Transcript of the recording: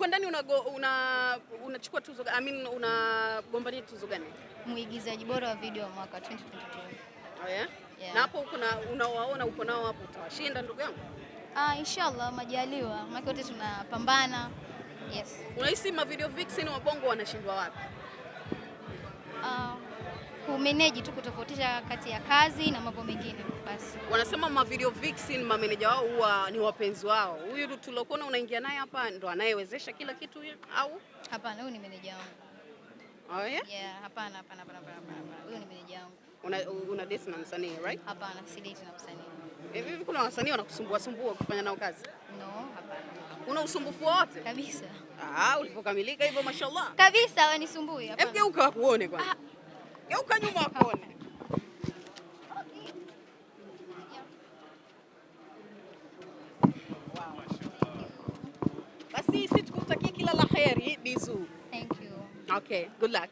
huko ndani unachukua una, una tuzo I mean unagombania tuzo gani? Mwigizaji bora wa video wa mwaka 2022. Oh yeah? Yeah. Na hapo uko na unawaona uko nao hapo utawashinda ndugu yangu? Ah, inshallah majaliwa. Maana wote tunapambana. Yes. Unahisi ma video vixen wa Bongo wanashindwa wapi? Ah, uh, kumanage tu kutofautisha kati ya kazi na mambo mengine basi. Wanasema ma video vixen mameneja wao huwa ni wapenzi wao. Huyu tulokuona unaingia naye hapa ndo anayewezesha kila kitu huyu au? Hapana, huyu ni meneja wangu. Oh, yeah? Yeah, hapana, hapana, hapana, hapana. Huyu ni meneja wangu. Una, una date na msanii right? Hapana, si date na msanii. Hivi hivi kuna wasanii wanakusumbua sumbua kufanya nao kazi? No, hapana. Una usumbufu wote? Kabisa. Ah, ulipokamilika hivyo mashallah. Kabisa wanisumbui hapana. Hebu geuka wakuone kwanza. Geuka nyuma wakuone. Basi sisi tukutakie kila la heri Bizu. Thank you. Okay, good luck.